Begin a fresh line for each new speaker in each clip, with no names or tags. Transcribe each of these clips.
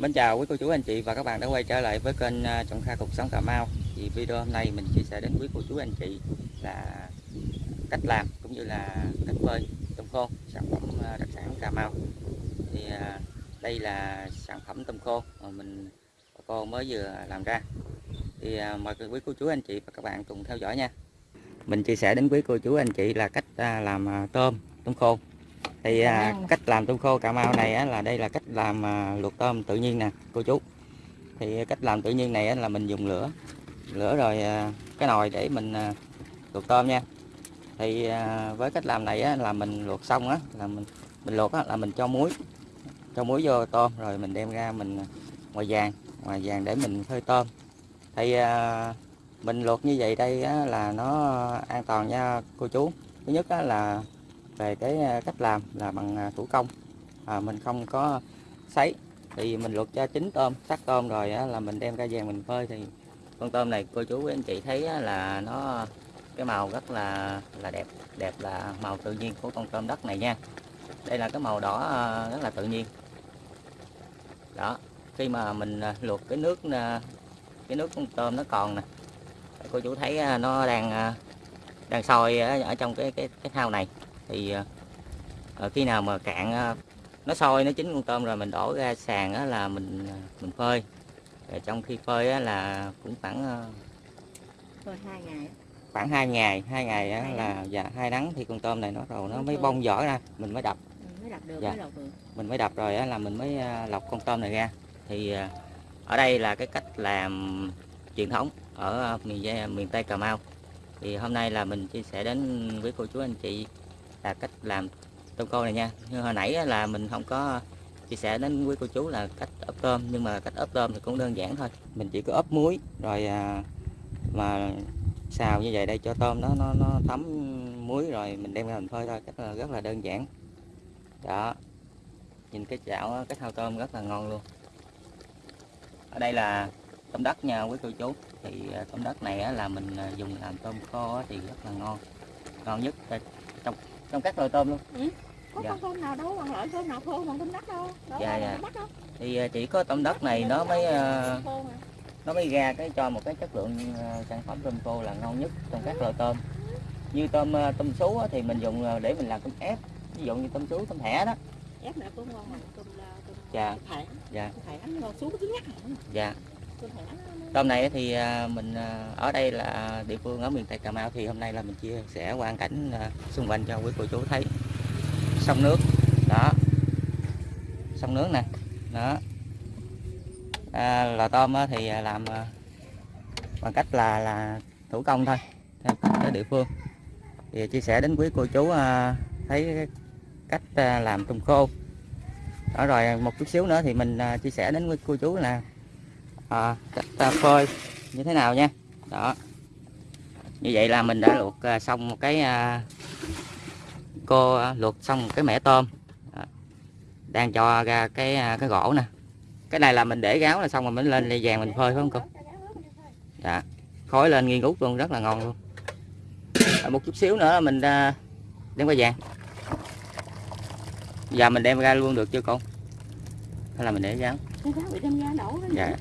Mến chào quý cô chú, anh chị và các bạn đã quay trở lại với kênh à, Trọng Kha Cuộc Sống Cà Mau. Thì video hôm nay mình chia sẻ đến quý cô chú, anh chị là cách làm cũng như là cách phơi tôm khô, sản phẩm à, đặc sản Cà Mau. Thì à, đây là sản phẩm tôm khô mà mình, bà cô mới vừa làm ra. Thì mời quý cô chú, anh chị và các bạn cùng theo dõi nha. Mình chia sẻ đến quý cô chú, anh chị là cách làm tôm tôm khô thì à, cách làm tôm khô cà mau này á, là đây là cách làm à, luộc tôm tự nhiên nè cô chú. Thì cách làm tự nhiên này á, là mình dùng lửa. Lửa rồi à, cái nồi để mình à, luộc tôm nha. Thì à, với cách làm này á, là mình luộc xong á là mình mình luộc á, là mình cho muối. Cho muối vô tôm rồi mình đem ra mình ngoài vàng ngoài vàng để mình phơi tôm. Thì à, mình luộc như vậy đây á, là nó an toàn nha cô chú. Thứ nhất á, là về cái à, cách làm là bằng à, thủ công. À, mình không có sấy thì mình luộc cho chín tôm sắc tôm rồi á, là mình đem ra vàng mình phơi. Thì con tôm này cô chú quý anh chị thấy á, là nó cái màu rất là là đẹp đẹp là màu tự nhiên của con tôm đất này nha. Đây là cái màu đỏ à, rất là tự nhiên. Đó khi mà mình luộc cái nước cái nước con tôm nó còn nè cô chú thấy nó đang đang sôi ở trong cái cái cái thau này thì uh, khi nào mà cạn uh, nó sôi nó chín con tôm rồi mình đổ ra sàn á, là mình mình phơi. Rồi trong khi phơi á, là cũng khoảng
phơi hai ngày
khoảng hai ngày hai ngày á, là dạ hai nắng thì con tôm này nó rồi nó mới bông vỏ ra mình mới đập.
Mình mới đập được,
dạ.
mới lọc được.
Mình mới đập rồi á, là mình mới lọc con tôm này ra. Thì ở đây là cái cách làm truyền thống ở miền miền tây cà mau. Thì hôm nay là mình chia sẻ đến với cô chú anh chị là cách làm tôm khô này nha. Như hồi nãy là mình không có chia sẻ đến quý cô chú là cách ướp tôm nhưng mà cách ướp tôm thì cũng đơn giản thôi. Mình chỉ có ướp muối rồi à, mà xào như vậy đây cho tôm nó nó nó thấm muối rồi mình đem ra mình phơi thôi cách là rất là đơn giản. Đó. Nhìn cái chảo cái thao tôm rất là ngon luôn. Ở đây là tôm đất nha quý cô chú. Thì à, tôm đất này là mình à, dùng làm tôm khô thì rất là ngon. Ngon nhất trong trong các loại tôm luôn.
Ừ. có dạ. con tôm nào đâu bằng loại tôm nào khô bằng tôm đất đâu, đâu
dạ dạ. đâu. thì à, chỉ có tôm đất này nó mới uh, nó mới ra cái cho một cái chất lượng uh, sản phẩm tôm khô là ngon nhất trong các loại tôm. Như tôm uh, tôm sú thì mình dùng để mình làm tôm ép. Ví dụ như tôm sú tôm thẻ đó.
Ép này cũng ngon bằng tôm tôm
dạ.
thẻ.
Dạ.
Thẻ nó sú cứng nhắc
dạ tôm này thì à, mình à, ở đây là địa phương ở miền tây cà mau thì hôm nay là mình chia sẻ quan cảnh à, xung quanh cho quý cô chú thấy. Sông nước đó. Sông nước nè đó. À, lò tôm thì làm bằng cách là là thủ công thôi ở địa phương. Thì chia sẻ đến quý cô chú thấy cách làm trùng khô. Đó rồi một chút xíu nữa thì mình chia sẻ đến quý cô chú là à, cách à, phơi như thế nào nha. Đó. Như vậy là mình đã luộc à, xong một cái à, cô à, luộc xong một cái mẻ tôm. Đó. đang cho ra cái à, cái gỗ nè. Cái này là mình để gáo là xong rồi mình lên ly vàng mình phơi phải không cô? Dạ. Khói lên nghi ngút luôn rất là ngon luôn. À, một chút xíu nữa mình à, đem qua vàng. Giờ mình đem ra luôn được chưa con hay là mình để gáo dạ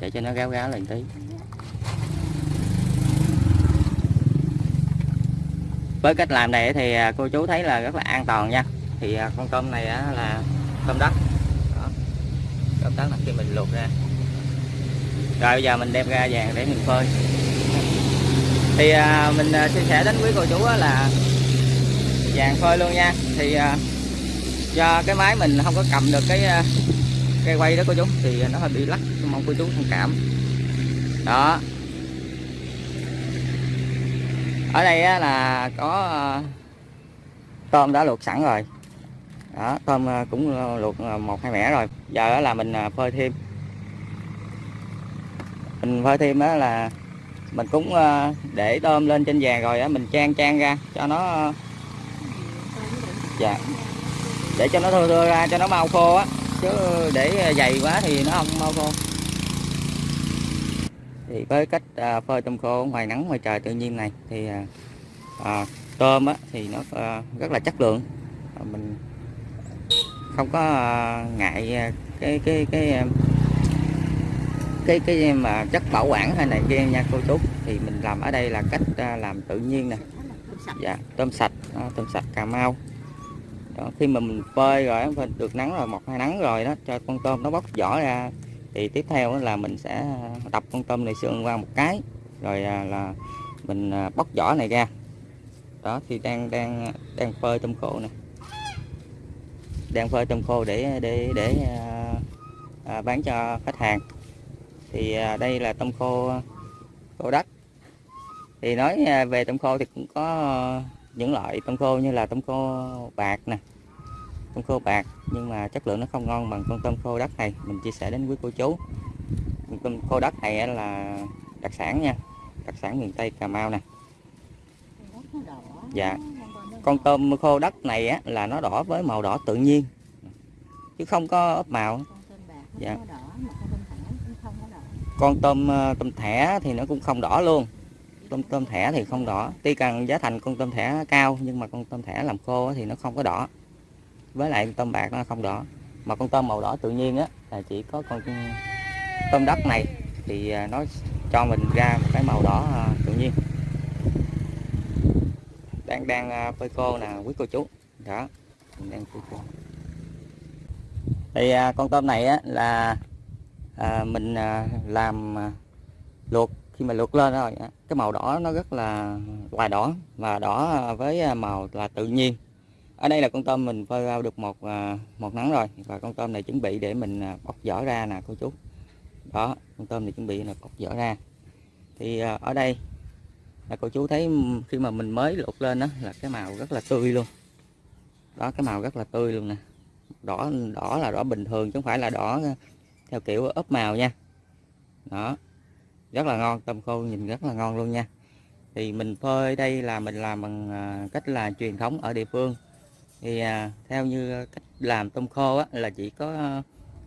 để cho nó gáo gáo lên tí. Với cách làm này thì à, cô chú thấy là rất là an toàn nha. Thì à, con tôm này là tôm đất. Đó. tôm đất là khi mình luộc ra. Rồi bây giờ mình đem ra vàng để mình phơi. Thì à, mình chia sẻ đến quý cô chú là vàng phơi luôn nha. Thì do cái máy mình không có cầm được cái cây quay đó cô chú, thì nó hơi bị lắc mong cô chú thông cảm. Đó. Ở đây là có ờ, tôm đã luộc sẵn rồi. Đó, tôm ờ, cũng ờ, luộc một hai mẻ rồi. Giờ là mình phơi thêm. Mình phơi thêm đó là mình cũng để tôm lên trên vàng rồi á, mình trang trang ra cho nó dạ. Để cho nó thưa thưa ra, cho nó mau khô á. Chứ để dày quá thì nó không mau khô thì với cách à, phơi tôm khô ngoài nắng ngoài trời tự nhiên này thì à, à, tôm á, thì nó à, rất là chất lượng. À, mình không có à, ngại à, cái cái cái à, cái cái mà chất bảo quản hay này kia nha cô chú. Thì mình làm ở đây là cách à, làm tự nhiên nè. Dạ tôm sạch à, tôm sạch cà mau. Đó, khi mà mình phơi rồi mình được nắng rồi một hai nắng rồi đó cho con tôm nó bóc vỏ ra thì tiếp theo là mình sẽ đập con tôm này xương qua một cái. Rồi à, là mình à, bóc vỏ này ra. Đó thì đang đang đang phơi tôm khô này đang phơi tôm khô để để để à, à, bán cho khách hàng. Thì à, đây là tôm khô khô đất. Thì nói về tôm khô thì cũng có những loại tôm khô như là tôm khô bạc nè tôm khô bạc, nhưng mà chất lượng nó không ngon bằng con tôm khô đất này. Mình chia sẻ đến quý cô chú. Con tôm khô đất này là đặc sản nha, đặc sản miền tây cà mau nè. Dạ. con tôm khô đất này á là nó đỏ với màu đỏ tự nhiên, chứ không có ốp màu. Dạ. con tôm ờ, tôm thẻ thì nó cũng không đỏ luôn. Tôm tôm thẻ thì không đỏ. Tuy cần giá thành con tôm thẻ cao, nhưng mà con tôm thẻ làm khô thì nó không có đỏ với lại tôm bạc nó không đỏ. Mà con tôm màu đỏ tự nhiên á là chỉ có con tôm đất này thì à, nó cho mình ra một cái màu đỏ à, tự nhiên. Đang đang à, phơi khô nè quý cô chú. Đó mình đang phơi khô. Thì con tôm này á là à, mình à, làm à, luộc. Khi mà luộc lên rồi á, cái màu đỏ nó rất là hoài đỏ. Và đỏ với màu là tự nhiên ở đây là con tôm mình phơi ao được một à, một nắng rồi. Và con tôm này chuẩn bị để mình à, bóc vỏ ra nè, cô chú. Đó, con tôm này chuẩn bị là bóc vỏ ra. Thì à, ở đây là cô chú thấy khi mà mình mới luộc lên đó là cái màu rất là tươi luôn. Đó, cái màu rất là tươi luôn nè. Đỏ đỏ là đỏ bình thường, chứ không phải là đỏ theo kiểu ốp màu nha. Đó, rất là ngon, tôm khô nhìn rất là ngon luôn nha. Thì mình phơi đây là mình làm bằng cách là truyền thống ở địa phương thì à, theo như cách làm tôm khô á, là chỉ có ờ,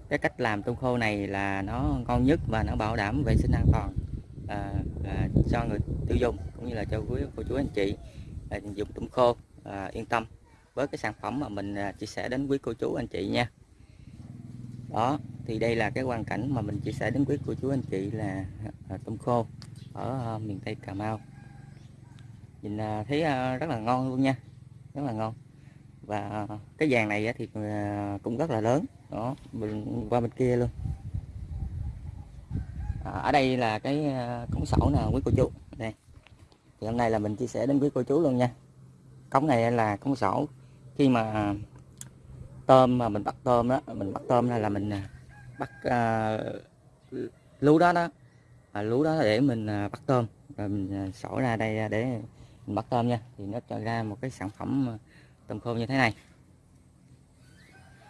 cái cách làm tôm khô này là nó ngon nhất và nó bảo đảm vệ sinh an toàn à, à, cho người tiêu dùng cũng như là cho quý cô chú anh chị à, dùng tôm khô à, yên tâm với cái sản phẩm mà mình à, chia sẻ đến quý cô chú anh chị nha. Đó thì đây là cái hoàn cảnh mà mình chia sẻ đến quý cô chú anh chị là à, tôm khô ở à, miền Tây Cà Mau. Nhìn à, thấy à, rất là ngon luôn nha rất là ngon và cái vàng này thì ờ, cũng rất là lớn. Đó mình qua bên kia luôn. À, ở đây là cái ờ, cống sổ nè quý cô chú. Đây. Thì hôm nay là mình chia sẻ đến quý cô chú luôn nha. Cống này là cống sổ. Khi mà tôm mà mình bắt tôm đó mình bắt tôm là, là mình à, bắt uh, lú đó đó. À, lú đó để mình à, bắt tôm. Rồi mình à, sổ ra đây để mình bắt tôm nha. Thì nó cho ra một cái sản phẩm tôm khô như thế này.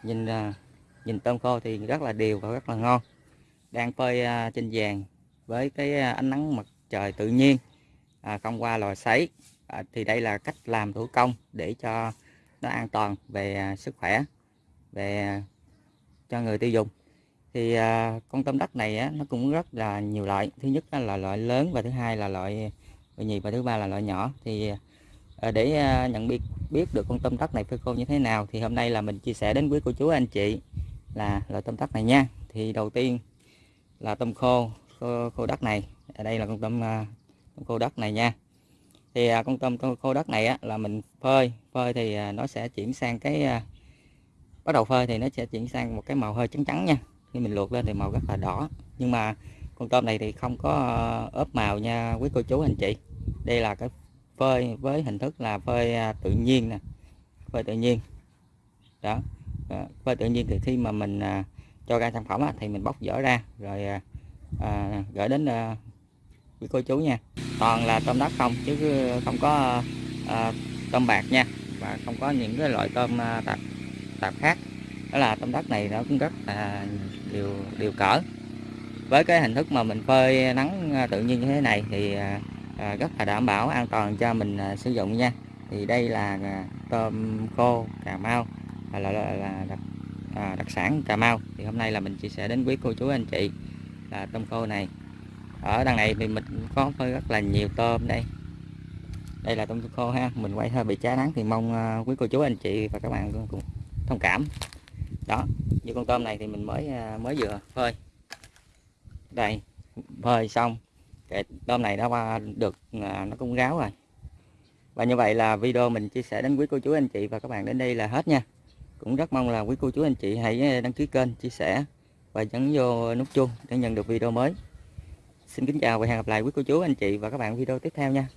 Nhìn à, nhìn tôm khô thì rất là đều và rất là ngon. Đang phơi à, trên vàng với cái à, ánh nắng mặt trời tự nhiên à, không qua lò sấy. À, thì đây là cách làm thủ công để cho nó an toàn về à, sức khỏe về à, cho người tiêu dùng. Thì à, con tôm đất này á, nó cũng rất là nhiều loại. Thứ nhất là loại lớn và thứ hai là loại nhì và thứ ba là loại nhỏ. Thì Ờ, để ờ, nhận biết biết được con tôm đất này phơi khô như thế nào thì hôm nay là mình chia sẻ đến quý cô chú anh chị là loại tôm đất này nha. Thì đầu tiên là tôm khô khô, khô đất này. Ở đây là con tôm, ờ, tôm khô đất này nha. Thì con tôm khô đất này á, là mình phơi phơi thì nó sẽ chuyển sang cái bắt đầu phơi thì nó sẽ chuyển sang một cái màu hơi trắng trắng nha. Khi mình luộc lên thì màu rất là đỏ. Nhưng mà con tôm này thì không có ốp màu nha quý cô chú anh chị. Đây là cái phơi với hình thức là phơi à, tự nhiên nè phơi tự nhiên. Đó phơi tự nhiên thì khi mà mình à, cho ra sản phẩm thì mình bóc vỏ ra rồi à, à gửi đến quý cô chú nha. Toàn là tôm đất không chứ không có à, tôm bạc nha và không có những cái loại tôm tạp tạp khác. Đó là tôm đất này nó cũng rất là điều điều cỡ. Với cái hình thức mà mình phơi nắng tự nhiên như thế này thì à, rất là đảm bảo an toàn cho mình à, sử dụng nha. Thì đây là à, tôm khô cà mau là, là, là, là đặc, à, đặc sản cà mau. Thì hôm nay là mình chia sẻ đến quý cô chú anh chị là tôm khô này. Ở đằng này thì mình có phơi rất là nhiều tôm đây. Đây là tôm khô ha mình quay hơi bị cháy nắng thì mong à, quý cô chú anh chị và các bạn cũng thông cảm. Đó như con tôm này thì mình mới à, mới vừa phơi. Đây phơi xong cái tôm này đã qua được à, nó cũng ráo rồi. Và như vậy là video mình chia sẻ đến quý cô chú anh chị và các bạn đến đây là hết nha. Cũng rất mong là quý cô chú anh chị hãy à, đăng ký kênh chia sẻ và nhấn vô nút chuông để nhận được video mới. Xin kính chào và hẹn gặp lại quý cô chú anh chị và các bạn video tiếp theo nha.